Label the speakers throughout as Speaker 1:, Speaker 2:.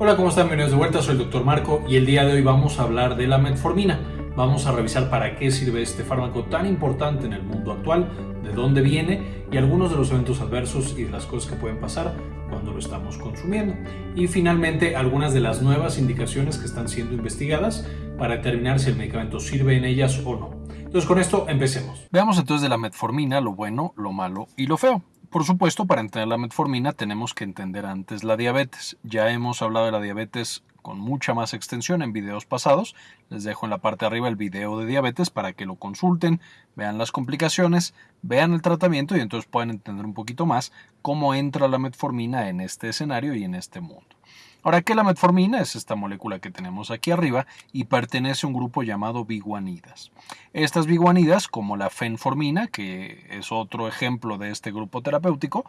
Speaker 1: Hola, ¿cómo están? Bienvenidos de vuelta, soy el Dr. Marco y el día de hoy vamos a hablar de la metformina. Vamos a revisar para qué sirve este fármaco tan importante en el mundo actual, de dónde viene y algunos de los eventos adversos y de las cosas que pueden pasar cuando lo estamos consumiendo. Y finalmente algunas de las nuevas indicaciones que están siendo investigadas para determinar si el medicamento sirve en ellas o no. Entonces con esto empecemos.
Speaker 2: Veamos entonces de la metformina lo bueno, lo malo y lo feo. Por supuesto, para entender la metformina tenemos que entender antes la diabetes. Ya hemos hablado de la diabetes con mucha más extensión en videos pasados. Les dejo en la parte de arriba el video de diabetes para que lo consulten, vean las complicaciones, vean el tratamiento y entonces puedan entender un poquito más cómo entra la metformina en este escenario y en este mundo. Ahora que la metformina es esta molécula que tenemos aquí arriba y pertenece a un grupo llamado biguanidas. Estas biguanidas, como la fenformina, que es otro ejemplo de este grupo terapéutico,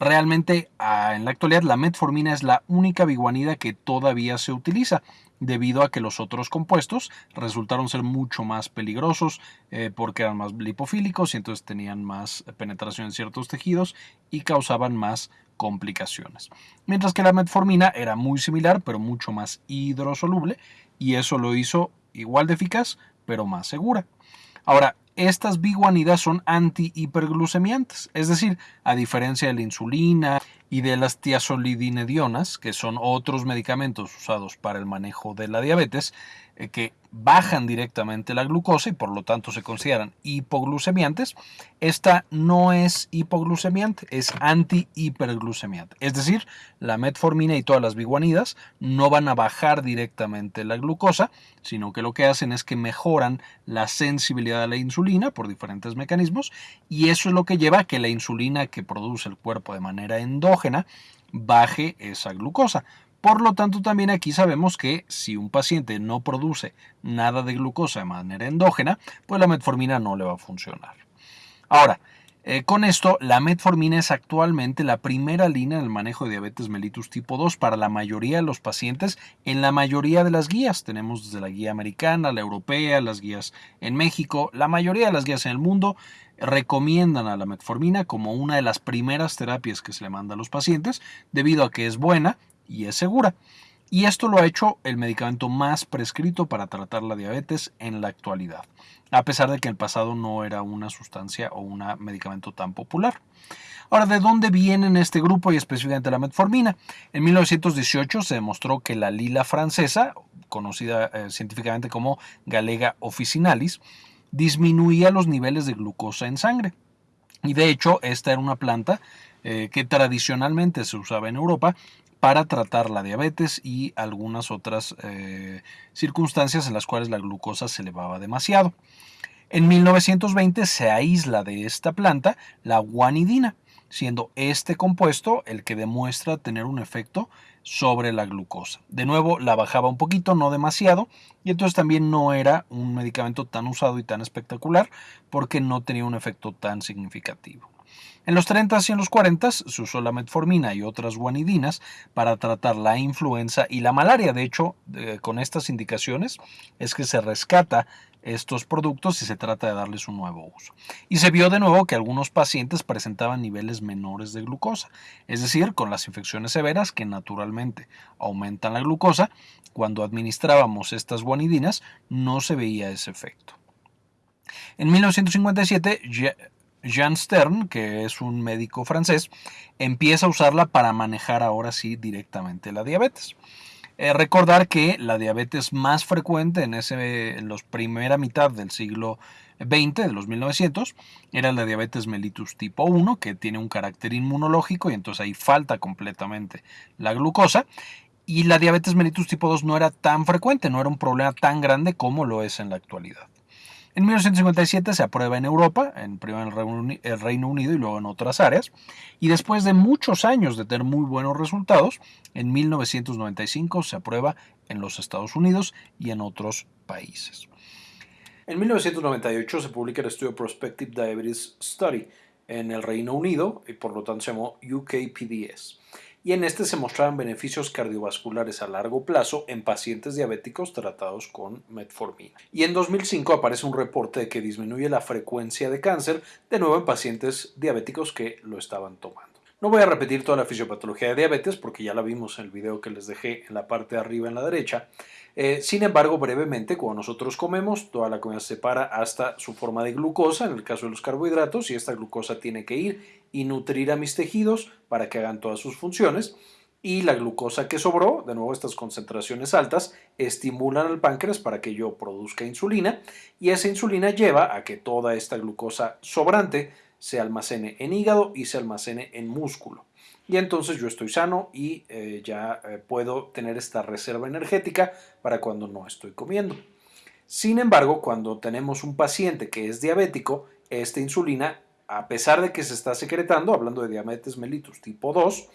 Speaker 2: realmente ah, en la actualidad la metformina es la única biguanida que todavía se utiliza debido a que los otros compuestos resultaron ser mucho más peligrosos eh, porque eran más lipofílicos y entonces tenían más penetración en ciertos tejidos y causaban más complicaciones. Mientras que la metformina era muy similar pero mucho más hidrosoluble y eso lo hizo igual de eficaz pero más segura. Ahora, estas biguanidas son antihiperglucemiantes, es decir, a diferencia de la insulina y de las tiazolidinedionas, que son otros medicamentos usados para el manejo de la diabetes, eh, que bajan directamente la glucosa y por lo tanto se consideran hipoglucemiantes. Esta no es hipoglucemiante, es antihiperglucemiante. Es decir, la metformina y todas las biguanidas no van a bajar directamente la glucosa, sino que lo que hacen es que mejoran la sensibilidad a la insulina por diferentes mecanismos y eso es lo que lleva a que la insulina que produce el cuerpo de manera endógena baje esa glucosa. Por lo tanto, también aquí sabemos que si un paciente no produce nada de glucosa de manera endógena, pues la metformina no le va a funcionar. Ahora, eh, con esto, la metformina es actualmente la primera línea en el manejo de diabetes mellitus tipo 2 para la mayoría de los pacientes en la mayoría de las guías. Tenemos desde la guía americana, la europea, las guías en México, la mayoría de las guías en el mundo recomiendan a la metformina como una de las primeras terapias que se le manda a los pacientes debido a que es buena, y es segura. Y esto lo ha hecho el medicamento más prescrito para tratar la diabetes en la actualidad, a pesar de que en el pasado no era una sustancia o un medicamento tan popular. Ahora, ¿de dónde viene en este grupo y específicamente la metformina? En 1918 se demostró que la lila francesa, conocida eh, científicamente como Galega officinalis, disminuía los niveles de glucosa en sangre. Y de hecho, esta era una planta eh, que tradicionalmente se usaba en Europa para tratar la diabetes y algunas otras eh, circunstancias en las cuales la glucosa se elevaba demasiado. En 1920 se aísla de esta planta la guanidina, siendo este compuesto el que demuestra tener un efecto sobre la glucosa. De nuevo, la bajaba un poquito, no demasiado, y entonces también no era un medicamento tan usado y tan espectacular porque no tenía un efecto tan significativo. En los 30 y en los 40 se usó la metformina y otras guanidinas para tratar la influenza y la malaria. De hecho, con estas indicaciones es que se rescata estos productos y se trata de darles un nuevo uso. Y se vio de nuevo que algunos pacientes presentaban niveles menores de glucosa, es decir, con las infecciones severas que naturalmente aumentan la glucosa, cuando administrábamos estas guanidinas no se veía ese efecto. En 1957, Jean Stern, que es un médico francés, empieza a usarla para manejar ahora sí directamente la diabetes. Eh, recordar que la diabetes más frecuente en, ese, en la primera mitad del siglo XX, de los 1900, era la diabetes mellitus tipo 1, que tiene un carácter inmunológico y entonces ahí falta completamente la glucosa. Y la diabetes mellitus tipo 2 no era tan frecuente, no era un problema tan grande como lo es en la actualidad. En 1957 se aprueba en Europa, en primero en el Reino Unido y luego en otras áreas, y después de muchos años de tener muy buenos resultados, en 1995 se aprueba en los Estados Unidos y en otros países.
Speaker 1: En 1998 se publica el estudio Prospective Diabetes Study en el Reino Unido y por lo tanto se llamó UKPDS y en este se mostraban beneficios cardiovasculares a largo plazo en pacientes diabéticos tratados con metformina. Y en 2005 aparece un reporte de que disminuye la frecuencia de cáncer de nuevo en pacientes diabéticos que lo estaban tomando. No voy a repetir toda la fisiopatología de diabetes porque ya la vimos en el video que les dejé en la parte de arriba en la derecha. Eh, sin embargo, brevemente, cuando nosotros comemos, toda la comida se separa hasta su forma de glucosa, en el caso de los carbohidratos, y esta glucosa tiene que ir y nutrir a mis tejidos para que hagan todas sus funciones. Y la glucosa que sobró, de nuevo estas concentraciones altas, estimulan al páncreas para que yo produzca insulina y esa insulina lleva a que toda esta glucosa sobrante se almacene en hígado y se almacene en músculo. Y entonces yo estoy sano y eh, ya eh, puedo tener esta reserva energética para cuando no estoy comiendo. Sin embargo, cuando tenemos un paciente que es diabético, esta insulina, a pesar de que se está secretando, hablando de diabetes mellitus tipo 2,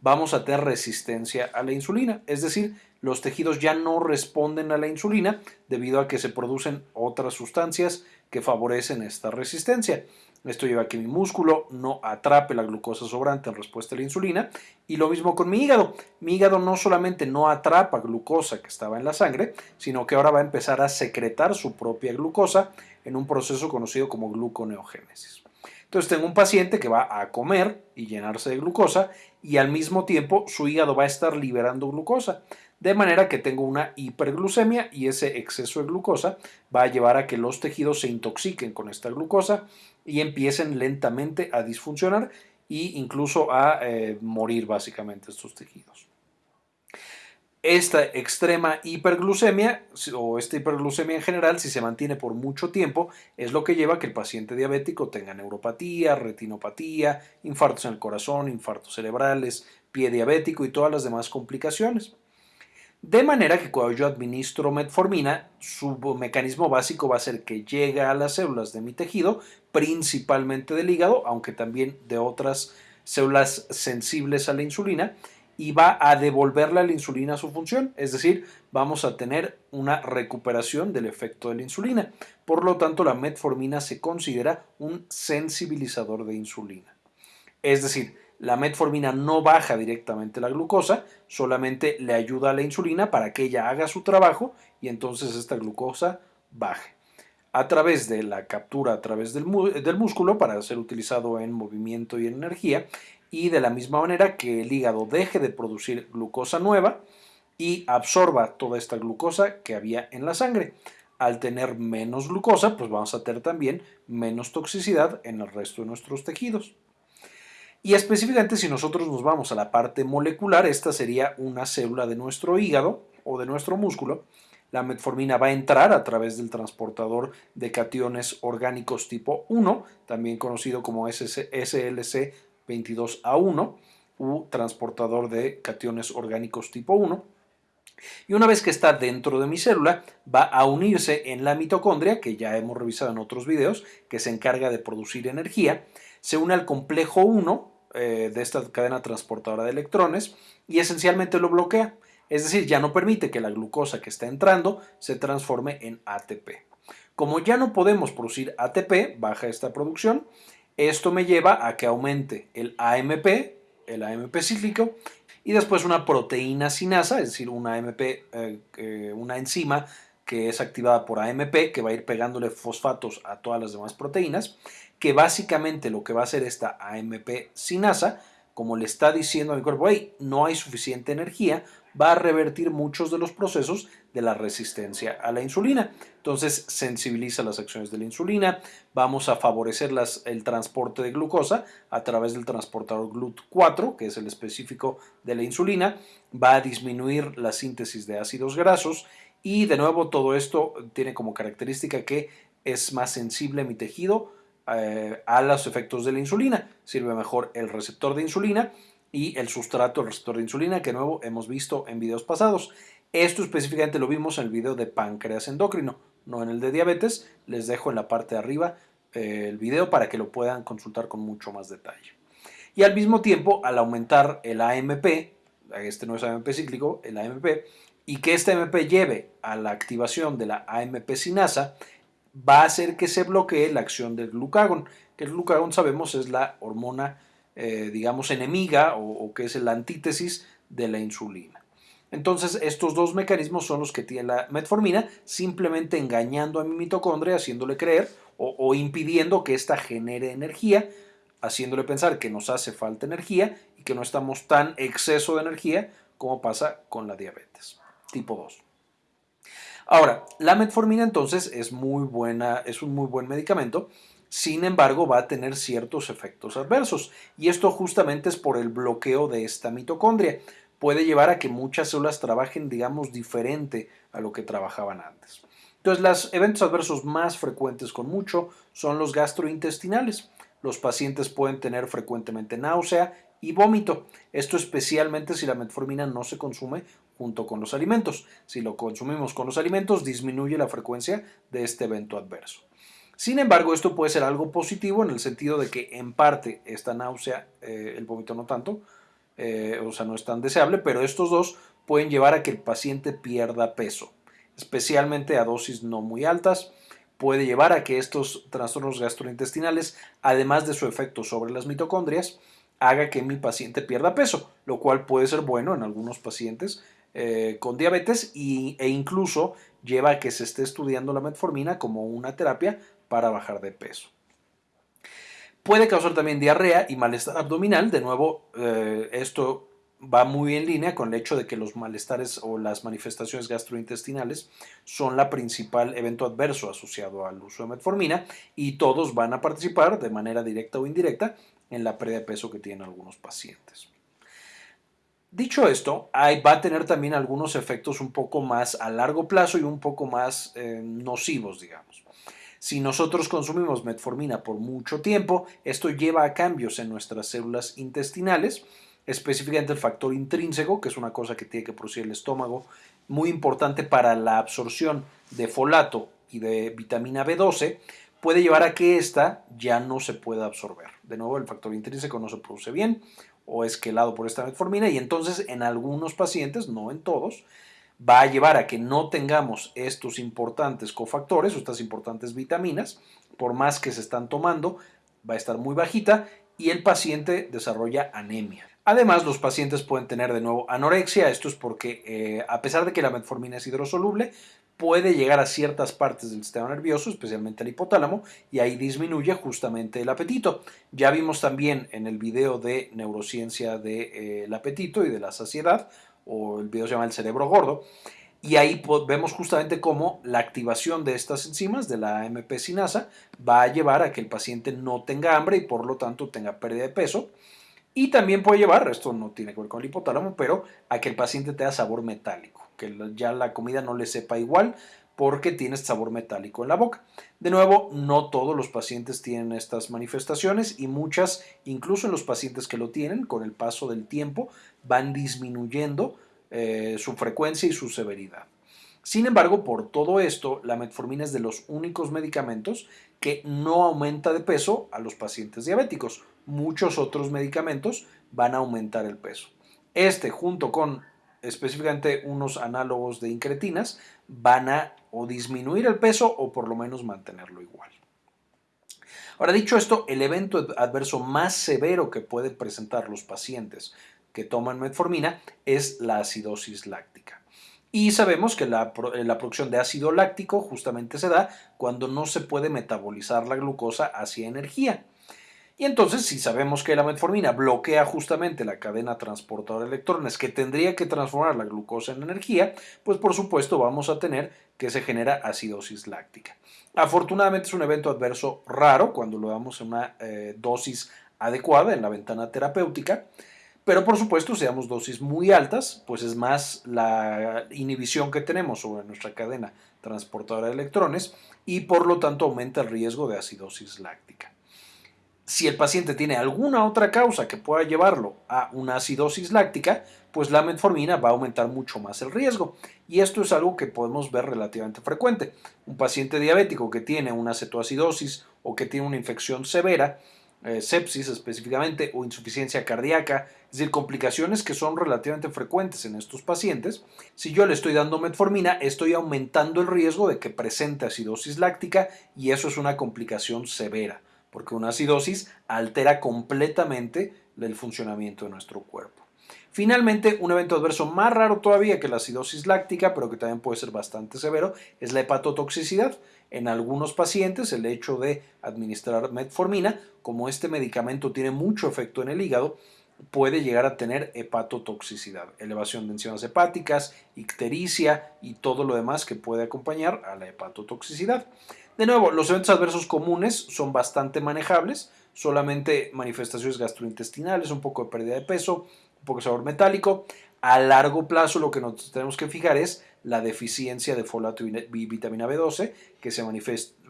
Speaker 1: vamos a tener resistencia a la insulina. Es decir, los tejidos ya no responden a la insulina debido a que se producen otras sustancias que favorecen esta resistencia. Esto lleva a que mi músculo no atrape la glucosa sobrante en respuesta a la insulina. Y lo mismo con mi hígado. Mi hígado no solamente no atrapa glucosa que estaba en la sangre, sino que ahora va a empezar a secretar su propia glucosa en un proceso conocido como gluconeogénesis. Entonces tengo un paciente que va a comer y llenarse de glucosa y al mismo tiempo su hígado va a estar liberando glucosa de manera que tengo una hiperglucemia y ese exceso de glucosa va a llevar a que los tejidos se intoxiquen con esta glucosa y empiecen lentamente a disfuncionar e incluso a eh, morir básicamente estos tejidos. Esta extrema hiperglucemia o esta hiperglucemia en general, si se mantiene por mucho tiempo, es lo que lleva a que el paciente diabético tenga neuropatía, retinopatía, infartos en el corazón, infartos cerebrales, pie diabético y todas las demás complicaciones. De manera que cuando yo administro metformina, su mecanismo básico va a ser que llegue a las células de mi tejido, principalmente del hígado, aunque también de otras células sensibles a la insulina, y va a devolverle a la insulina su función, es decir, vamos a tener una recuperación del efecto de la insulina. Por lo tanto, la metformina se considera un sensibilizador de insulina. Es decir, la metformina no baja directamente la glucosa, solamente le ayuda a la insulina para que ella haga su trabajo y entonces esta glucosa baje. A través de la captura a través del, del músculo para ser utilizado en movimiento y en energía y de la misma manera que el hígado deje de producir glucosa nueva y absorba toda esta glucosa que había en la sangre. Al tener menos glucosa, pues vamos a tener también menos toxicidad en el resto de nuestros tejidos. Y específicamente si nosotros nos vamos a la parte molecular, esta sería una célula de nuestro hígado o de nuestro músculo. La metformina va a entrar a través del transportador de cationes orgánicos tipo 1, también conocido como SLC22A1, u transportador de cationes orgánicos tipo 1. Y una vez que está dentro de mi célula, va a unirse en la mitocondria, que ya hemos revisado en otros videos, que se encarga de producir energía, se une al complejo 1, eh, de esta cadena transportadora de electrones y esencialmente lo bloquea. Es decir, ya no permite que la glucosa que está entrando se transforme en ATP. Como ya no podemos producir ATP, baja esta producción, esto me lleva a que aumente el AMP, el AMP cíclico, y después una proteína sinasa, es decir, una AMP, eh, eh, una enzima que es activada por AMP, que va a ir pegándole fosfatos a todas las demás proteínas, que básicamente lo que va a hacer esta AMP sinasa, como le está diciendo a mi cuerpo, hey, no hay suficiente energía, va a revertir muchos de los procesos de la resistencia a la insulina. Entonces sensibiliza las acciones de la insulina, vamos a favorecer el transporte de glucosa a través del transportador GLUT4, que es el específico de la insulina, va a disminuir la síntesis de ácidos grasos y de nuevo todo esto tiene como característica que es más sensible mi tejido eh, a los efectos de la insulina. Sirve mejor el receptor de insulina y el sustrato del receptor de insulina que de nuevo hemos visto en videos pasados. Esto específicamente lo vimos en el video de páncreas endocrino, no en el de diabetes. Les dejo en la parte de arriba eh, el video para que lo puedan consultar con mucho más detalle. Y al mismo tiempo, al aumentar el AMP, este no es AMP cíclico, el AMP, y que este AMP lleve a la activación de la AMP sinasa, va a hacer que se bloquee la acción del glucagón, que el glucagón sabemos es la hormona, eh, digamos, enemiga o, que es la antítesis de la insulina. Entonces, estos dos mecanismos son los que tiene la metformina, simplemente engañando a mi mitocondria, haciéndole creer o, o impidiendo que ésta genere energía haciéndole pensar que nos hace falta energía y que no estamos tan exceso de energía como pasa con la diabetes tipo 2. Ahora, la metformina entonces es muy buena, es un muy buen medicamento, sin embargo va a tener ciertos efectos adversos y esto justamente es por el bloqueo de esta mitocondria. Puede llevar a que muchas células trabajen, digamos, diferente a lo que trabajaban antes. Entonces, los eventos adversos más frecuentes con mucho son los gastrointestinales. Los pacientes pueden tener frecuentemente náusea y vómito. Esto especialmente si la metformina no se consume junto con los alimentos. Si lo consumimos con los alimentos, disminuye la frecuencia de este evento adverso. Sin embargo, esto puede ser algo positivo en el sentido de que en parte esta náusea, eh, el vómito no tanto, eh, o sea, no es tan deseable, pero estos dos pueden llevar a que el paciente pierda peso, especialmente a dosis no muy altas. Puede llevar a que estos trastornos gastrointestinales, además de su efecto sobre las mitocondrias, haga que mi paciente pierda peso, lo cual puede ser bueno en algunos pacientes eh, con diabetes e incluso lleva a que se esté estudiando la metformina como una terapia para bajar de peso. Puede causar también diarrea y malestar abdominal. De nuevo, eh, esto va muy en línea con el hecho de que los malestares o las manifestaciones gastrointestinales son la principal evento adverso asociado al uso de metformina y todos van a participar de manera directa o indirecta en la pérdida de peso que tienen algunos pacientes. Dicho esto, va a tener también algunos efectos un poco más a largo plazo y un poco más eh, nocivos, digamos. Si nosotros consumimos metformina por mucho tiempo, esto lleva a cambios en nuestras células intestinales, específicamente el factor intrínseco, que es una cosa que tiene que producir el estómago, muy importante para la absorción de folato y de vitamina B12, puede llevar a que ésta ya no se pueda absorber. De nuevo, el factor intrínseco no se produce bien o es quelado por esta metformina y entonces en algunos pacientes, no en todos, va a llevar a que no tengamos estos importantes cofactores o estas importantes vitaminas, por más que se están tomando, va a estar muy bajita y el paciente desarrolla anemia. Además, los pacientes pueden tener de nuevo anorexia, esto es porque eh, a pesar de que la metformina es hidrosoluble, puede llegar a ciertas partes del sistema nervioso, especialmente al hipotálamo, y ahí disminuye justamente el apetito. Ya vimos también en el video de neurociencia del eh, apetito y de la saciedad, o el video se llama El cerebro gordo, y ahí vemos justamente cómo la activación de estas enzimas, de la AMP sinasa, va a llevar a que el paciente no tenga hambre y por lo tanto tenga pérdida de peso. Y también puede llevar, esto no tiene que ver con el hipotálamo, pero a que el paciente tenga sabor metálico que ya la comida no le sepa igual porque tiene este sabor metálico en la boca. De nuevo, no todos los pacientes tienen estas manifestaciones y muchas, incluso en los pacientes que lo tienen, con el paso del tiempo, van disminuyendo eh, su frecuencia y su severidad. Sin embargo, por todo esto, la metformina es de los únicos medicamentos que no aumenta de peso a los pacientes diabéticos. Muchos otros medicamentos van a aumentar el peso. Este, junto con específicamente unos análogos de incretinas, van a o disminuir el peso o por lo menos mantenerlo igual. Ahora, dicho esto, el evento adverso más severo que pueden presentar los pacientes que toman metformina es la acidosis láctica. Y sabemos que la, la, producción de ácido láctico justamente se da cuando no se puede metabolizar la glucosa hacia energía. Y entonces, si sabemos que la metformina bloquea justamente la cadena transportadora de electrones que tendría que transformar la glucosa en energía, pues por supuesto vamos a tener que se genera acidosis láctica. Afortunadamente es un evento adverso raro cuando lo damos en una eh, dosis adecuada en la ventana terapéutica, pero por supuesto si damos dosis muy altas, pues es más la inhibición que tenemos sobre nuestra cadena transportadora de electrones y por lo tanto aumenta el riesgo de acidosis láctica. Si el paciente tiene alguna otra causa que pueda llevarlo a una acidosis láctica, pues la metformina va a aumentar mucho más el riesgo. Y esto es algo que podemos ver relativamente frecuente. Un paciente diabético que tiene una cetoacidosis o que tiene una infección severa, eh, sepsis específicamente, o insuficiencia cardíaca, es decir, complicaciones que son relativamente frecuentes en estos pacientes, si yo le estoy dando metformina, estoy aumentando el riesgo de que presente acidosis láctica y eso es una complicación severa porque una acidosis altera completamente el funcionamiento de nuestro cuerpo. Finalmente, un evento adverso más raro todavía que la acidosis láctica, pero que también puede ser bastante severo, es la hepatotoxicidad. En algunos pacientes, el hecho de administrar metformina, como este medicamento tiene mucho efecto en el hígado, puede llegar a tener hepatotoxicidad, elevación de enzimas hepáticas, ictericia y todo lo demás que puede acompañar a la hepatotoxicidad. De nuevo, los eventos adversos comunes son bastante manejables, solamente manifestaciones gastrointestinales, un poco de pérdida de peso, un poco de sabor metálico. A largo plazo lo que nos tenemos que fijar es la deficiencia de folato y vitamina B12, que se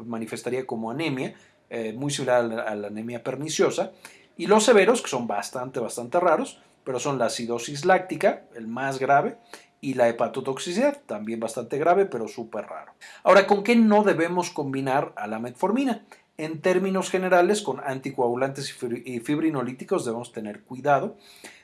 Speaker 1: manifestaría como anemia, eh, muy similar a la, anemia perniciosa. Y los severos, que son bastante, bastante raros, pero son la acidosis láctica, el más grave, y la hepatotoxicidad, también bastante grave, pero súper raro. Ahora, ¿con qué no debemos combinar a la metformina? En términos generales, con anticoagulantes y fibrinolíticos debemos tener cuidado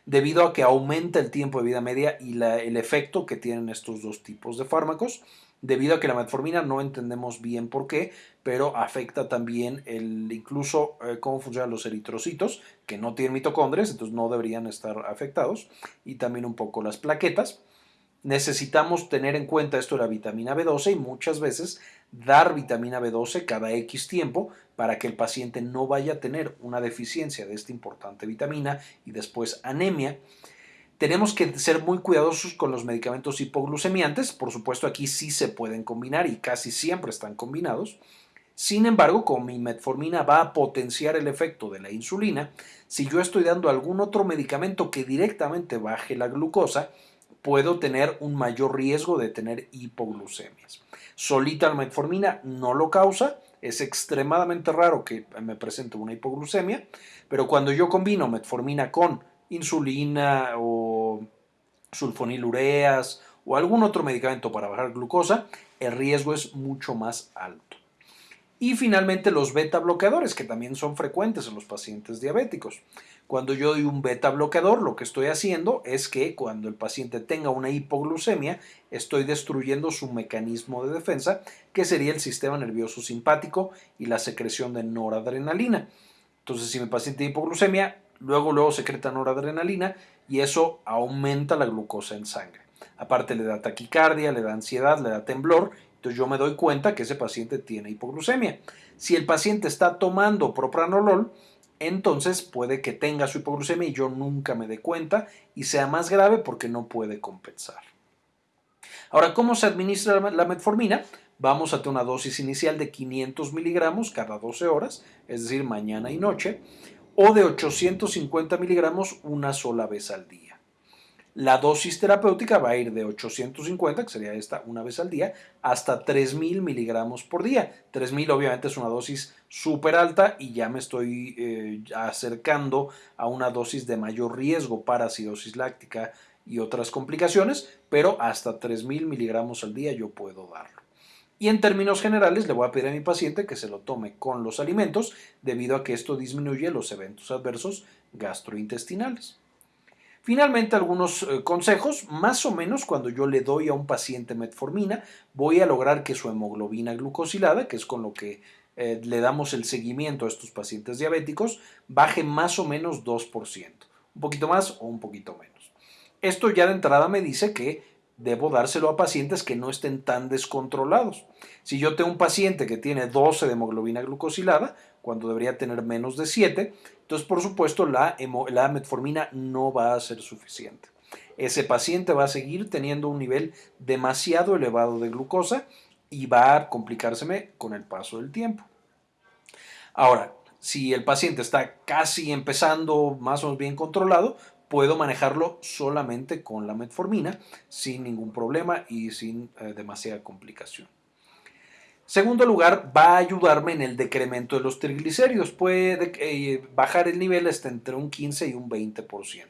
Speaker 1: debido a que aumenta el tiempo de vida media y el efecto que tienen estos dos tipos de fármacos. Debido a que la metformina no entendemos bien por qué, pero afecta también el, incluso eh, cómo funcionan los eritrocitos, que no tienen mitocondrias, entonces no deberían estar afectados, y también un poco las plaquetas necesitamos tener en cuenta esto de la vitamina B12 y muchas veces dar vitamina B12 cada X tiempo para que el paciente no vaya a tener una deficiencia de esta importante vitamina y después anemia. Tenemos que ser muy cuidadosos con los medicamentos hipoglucemiantes, por supuesto aquí sí se pueden combinar y casi siempre están combinados. Sin embargo, como mi metformina va a potenciar el efecto de la insulina, si yo estoy dando algún otro medicamento que directamente baje la glucosa, puedo tener un mayor riesgo de tener hipoglucemias. Solita la metformina no lo causa, es extremadamente raro que me presente una hipoglucemia, pero cuando yo combino metformina con insulina o sulfonilureas o algún otro medicamento para bajar glucosa, el riesgo es mucho más alto. Y finalmente los beta bloqueadores, que también son frecuentes en los pacientes diabéticos. Cuando yo doy un beta bloqueador, lo que estoy haciendo es que cuando el paciente tenga una hipoglucemia, estoy destruyendo su mecanismo de defensa, que sería el sistema nervioso simpático y la secreción de noradrenalina. Entonces, si mi paciente tiene hipoglucemia, luego luego secreta noradrenalina y eso aumenta la glucosa en sangre. Aparte le da taquicardia, le da ansiedad, le da temblor entonces yo me doy cuenta que ese paciente tiene hipoglucemia. Si el paciente está tomando propranolol, entonces puede que tenga su hipoglucemia y yo nunca me dé cuenta y sea más grave porque no puede compensar. Ahora, ¿cómo se administra la metformina? Vamos a tener una dosis inicial de 500 miligramos cada 12 horas, es decir, mañana y noche, o de 850 miligramos una sola vez al día. La dosis terapéutica va a ir de 850, que sería esta una vez al día, hasta 3000 miligramos por día. 3000 obviamente es una dosis súper alta y ya me estoy eh, acercando a una dosis de mayor riesgo para acidosis láctica y otras complicaciones, pero hasta 3000 miligramos al día yo puedo darlo. Y en términos generales le voy a pedir a mi paciente que se lo tome con los alimentos debido a que esto disminuye los eventos adversos gastrointestinales. Finalmente, algunos eh, consejos, más o menos cuando yo le doy a un paciente metformina, voy a lograr que su hemoglobina glucosilada, que es con lo que eh, le damos el seguimiento a estos pacientes diabéticos, baje más o menos 2%, un poquito más o un poquito menos. Esto ya de entrada me dice que debo dárselo a pacientes que no estén tan descontrolados. Si yo tengo un paciente que tiene 12 de hemoglobina glucosilada, cuando debería tener menos de 7, entonces por supuesto la, la metformina no va a ser suficiente. Ese paciente va a seguir teniendo un nivel demasiado elevado de glucosa y va a complicárseme con el paso del tiempo. Ahora, si el paciente está casi empezando más o menos bien controlado, puedo manejarlo solamente con la metformina sin ningún problema y sin eh, demasiada complicación. Segundo lugar, va a ayudarme en el decremento de los triglicéridos. Puede eh, bajar el nivel hasta entre un 15 y un 20%.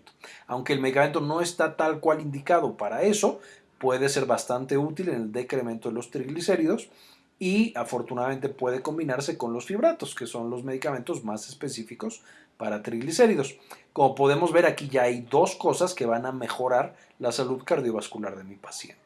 Speaker 1: Aunque el medicamento no está tal cual indicado para eso, puede ser bastante útil en el decremento de los triglicéridos y afortunadamente puede combinarse con los fibratos, que son los medicamentos más específicos para triglicéridos. Como podemos ver aquí ya hay dos cosas que van a mejorar la salud cardiovascular de mi paciente.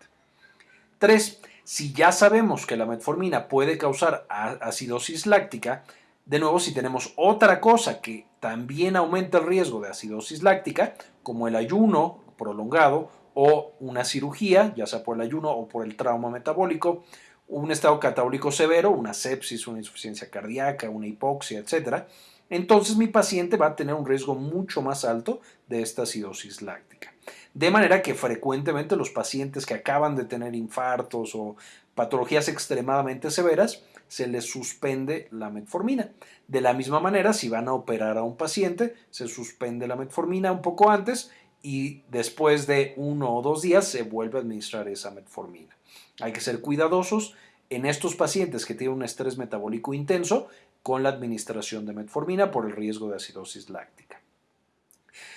Speaker 1: Tres, si ya sabemos que la metformina puede causar acidosis láctica, de nuevo si tenemos otra cosa que también aumenta el riesgo de acidosis láctica, como el ayuno prolongado o una cirugía, ya sea por el ayuno o por el trauma metabólico, un estado catabólico severo, una sepsis, una insuficiencia cardíaca, una hipoxia, etc., entonces mi paciente va a tener un riesgo mucho más alto de esta acidosis láctica. De manera que frecuentemente los pacientes que acaban de tener infartos o patologías extremadamente severas, se les suspende la metformina. De la misma manera, si van a operar a un paciente, se suspende la metformina un poco antes y después de uno o dos días se vuelve a administrar esa metformina. Hay que ser cuidadosos en estos pacientes que tienen un estrés metabólico intenso con la administración de metformina por el riesgo de acidosis láctica.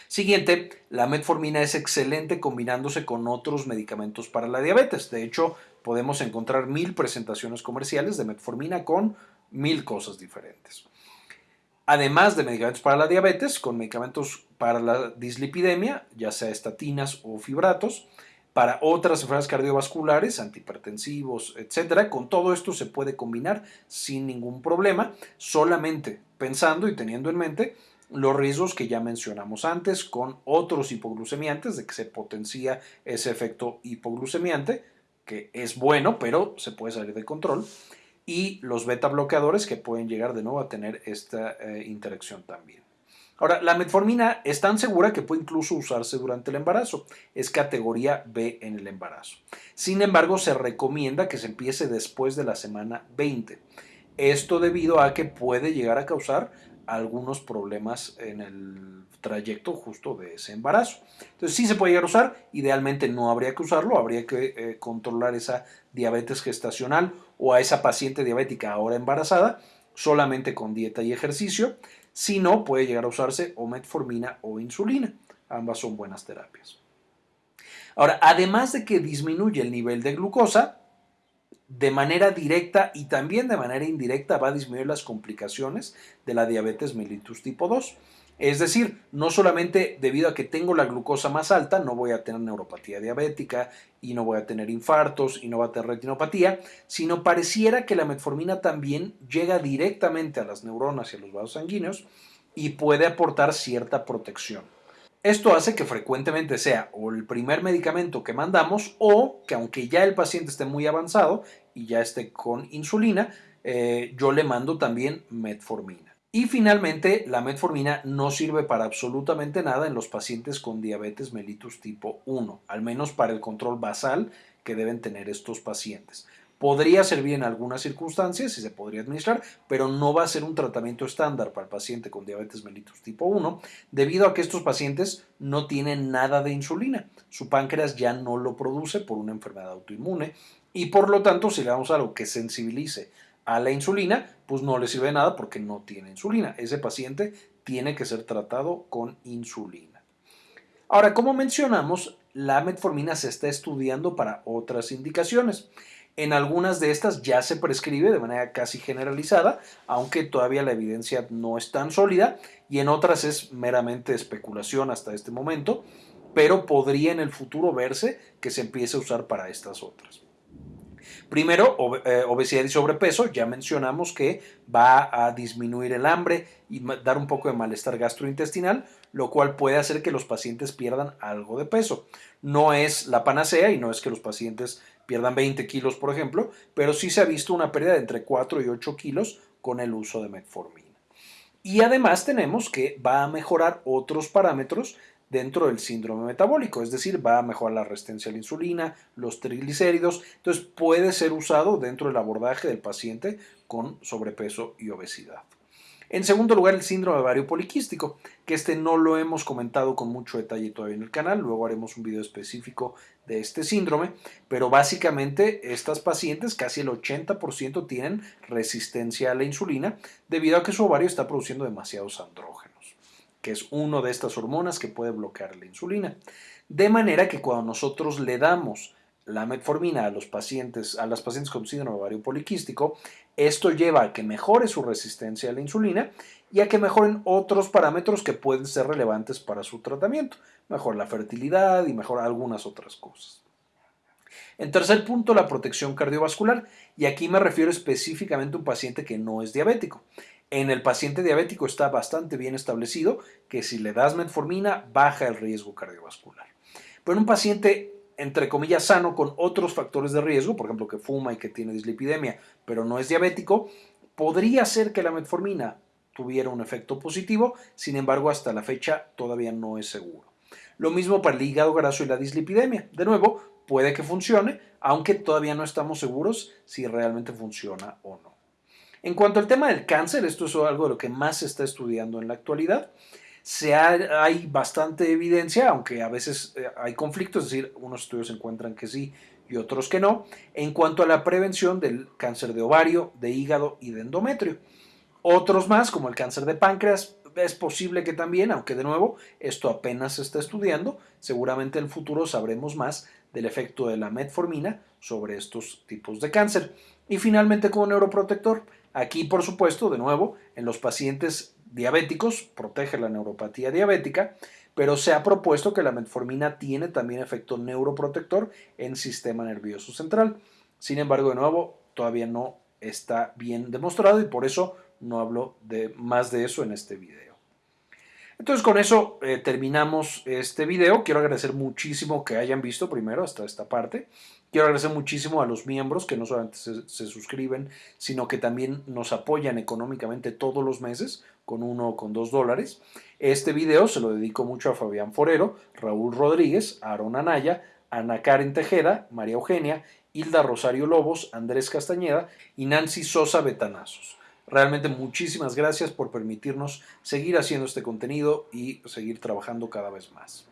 Speaker 1: Siguiente, la metformina es excelente combinándose con otros medicamentos para la diabetes. De hecho, podemos encontrar mil presentaciones comerciales de metformina con mil cosas diferentes. Además de medicamentos para la diabetes, con medicamentos para la dislipidemia, ya sea estatinas o fibratos, para otras enfermedades cardiovasculares, antihipertensivos, etcétera. Con todo esto se puede combinar sin ningún problema, solamente pensando y teniendo en mente los riesgos que ya mencionamos antes con otros hipoglucemiantes, de que se potencia ese efecto hipoglucemiante, que es bueno, pero se puede salir de control, y los beta bloqueadores que pueden llegar de nuevo a tener esta eh, interacción también. Ahora, la metformina es tan segura que puede incluso usarse durante el embarazo. Es categoría B en el embarazo. Sin embargo, se recomienda que se empiece después de la semana 20. Esto debido a que puede llegar a causar algunos problemas en el trayecto justo de ese embarazo. Entonces sí se puede llegar a usar, idealmente no habría que usarlo, habría que eh, controlar esa diabetes gestacional o a esa paciente diabética ahora embarazada solamente con dieta y ejercicio. Si no, puede llegar a usarse o metformina o insulina. Ambas son buenas terapias. Ahora, además de que disminuye el nivel de glucosa, de manera directa y también de manera indirecta va a disminuir las complicaciones de la diabetes mellitus tipo 2. Es decir, no solamente debido a que tengo la glucosa más alta, no voy a tener neuropatía diabética y no voy a tener infartos y no voy a tener retinopatía, sino pareciera que la metformina también llega directamente a las neuronas y a los vasos sanguíneos y puede aportar cierta protección. Esto hace que frecuentemente sea el primer medicamento que mandamos o que aunque ya el paciente esté muy avanzado y ya esté con insulina, eh, yo le mando también metformina. Y finalmente, la metformina no sirve para absolutamente nada en los pacientes con diabetes mellitus tipo 1, al menos para el control basal que deben tener estos pacientes. Podría servir en algunas circunstancias y se podría administrar, pero no va a ser un tratamiento estándar para el paciente con diabetes mellitus tipo 1, debido a que estos pacientes no tienen nada de insulina. Su páncreas ya no lo produce por una enfermedad autoinmune y por lo tanto, si le damos algo que sensibilice a la insulina, pues no le sirve de nada porque no tiene insulina. Ese paciente tiene que ser tratado con insulina. Ahora, como mencionamos, la metformina se está estudiando para otras indicaciones. En algunas de estas ya se prescribe de manera casi generalizada, aunque todavía la evidencia no es tan sólida, y en otras es meramente especulación hasta este momento, pero podría en el futuro verse que se empiece a usar para estas otras. Primero, eh, obesidad y sobrepeso. Ya mencionamos que va a disminuir el hambre y dar un poco de malestar gastrointestinal, lo cual puede hacer que los pacientes pierdan algo de peso. No es la panacea y no es que los pacientes pierdan 20 kilos, por ejemplo, pero sí se ha visto una pérdida de entre 4 y 8 kilos con el uso de metformina. Y además tenemos que va a mejorar otros parámetros dentro del síndrome metabólico, es decir, va a mejorar la resistencia a la insulina, los triglicéridos, entonces puede ser usado dentro del abordaje del paciente con sobrepeso y obesidad. En segundo lugar, el síndrome ovario poliquístico, que este no lo hemos comentado con mucho detalle todavía en el canal, luego haremos un video específico de este síndrome, pero básicamente estas pacientes, casi el 80% tienen resistencia a la insulina debido a que su ovario está produciendo demasiados andrógenos que es una de estas hormonas que puede bloquear la insulina. De manera que cuando nosotros le damos la metformina a los pacientes, a las pacientes con síndrome ovario poliquístico, esto lleva a que mejore su resistencia a la insulina y a que mejoren otros parámetros que pueden ser relevantes para su tratamiento. Mejor la fertilidad y mejor algunas otras cosas. En tercer punto, la protección cardiovascular, y aquí me refiero específicamente a un paciente que no es diabético. En el paciente diabético está bastante bien establecido que si le das metformina baja el riesgo cardiovascular. Pero en un paciente entre comillas sano con otros factores de riesgo, por ejemplo que fuma y que tiene dislipidemia, pero no es diabético, podría ser que la metformina tuviera un efecto positivo, sin embargo hasta la fecha todavía no es seguro. Lo mismo para el hígado graso y la dislipidemia. De nuevo, puede que funcione, aunque todavía no estamos seguros si realmente funciona o no. En cuanto al tema del cáncer, esto es algo de lo que más se está estudiando en la actualidad. Se hay bastante evidencia, aunque a veces eh, hay conflictos, es decir, unos estudios encuentran que sí y otros que no, en cuanto a la prevención del cáncer de ovario, de hígado y de endometrio. Otros más, como el cáncer de páncreas, es posible que también, aunque de nuevo esto apenas se está estudiando, seguramente en el futuro sabremos más del efecto de la metformina sobre estos tipos de cáncer. Y finalmente como neuroprotector, aquí por supuesto, de nuevo, en los pacientes diabéticos, protege la neuropatía diabética, pero se ha propuesto que la metformina tiene también efecto neuroprotector en sistema nervioso central. Sin embargo, de nuevo, todavía no está bien demostrado y por eso no hablo de más de eso en este video. Entonces con eso eh, terminamos este video. Quiero agradecer muchísimo que hayan visto primero hasta esta parte. Quiero agradecer muchísimo a los miembros que no solamente se, se, suscriben, sino que también nos apoyan económicamente todos los meses con uno o con dos dólares. Este video se lo dedico mucho a Fabián Forero, Raúl Rodríguez, Aaron Anaya, Ana Karen Tejeda, María Eugenia, Hilda Rosario Lobos, Andrés Castañeda y Nancy Sosa Betanazos. Realmente muchísimas gracias por permitirnos seguir haciendo este contenido y seguir trabajando cada vez más.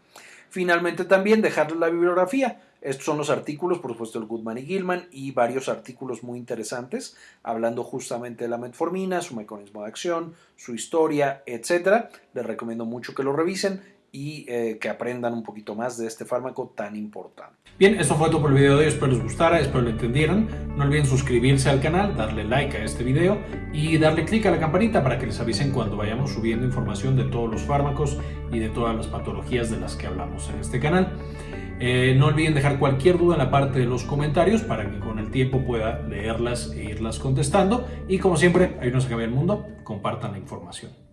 Speaker 1: Finalmente también dejarles la bibliografía. Estos son los artículos, por supuesto, el Goodman y Gilman y varios artículos muy interesantes hablando justamente de la metformina, su mecanismo de acción, su historia, etc. Les recomiendo mucho que lo revisen y eh, que aprendan un poquito más de este fármaco tan importante.
Speaker 2: Bien, esto fue todo por el video de hoy, espero les gustara, espero lo entendieran. No olviden suscribirse al canal, darle like a este video y darle clic a la campanita para que les avisen cuando vayamos subiendo información de todos los fármacos y de todas las patologías de las que hablamos en este canal. Eh, no olviden dejar cualquier duda en la parte de los comentarios para que con el tiempo pueda leerlas e irlas contestando. Y como siempre, ahí no se cambia el mundo, compartan la información.